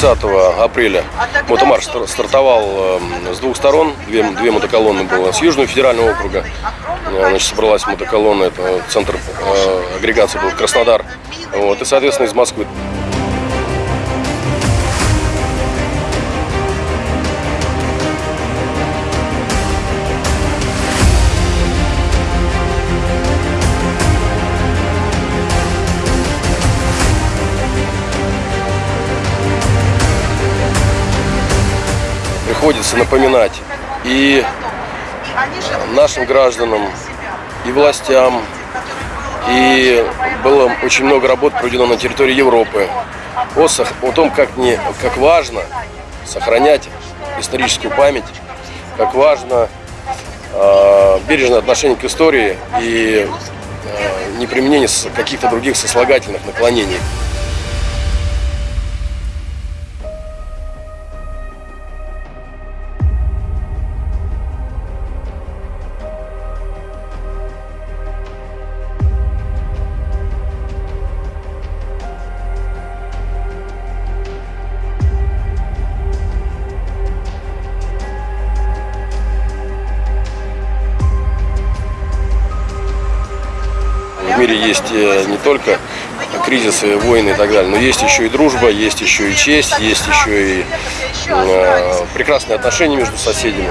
30 апреля мотомарш стар- стартовал э, с двух сторон. Две, две мотоколонны было. С Южного федерального округа э, значит, собралась мотоколонна. Это центр э, агрегации был Краснодар. Вот, и, соответственно, из Москвы. Приходится напоминать и нашим гражданам, и властям, и было очень много работ проведено на территории Европы о, о том, как, не, как важно сохранять историческую память, как важно э, бережное отношение к истории и э, неприменение каких-то других сослагательных наклонений. Мире есть э, не только кризисы, войны и так далее, но есть еще и дружба, есть еще и честь, есть еще и э, прекрасные отношения между соседями.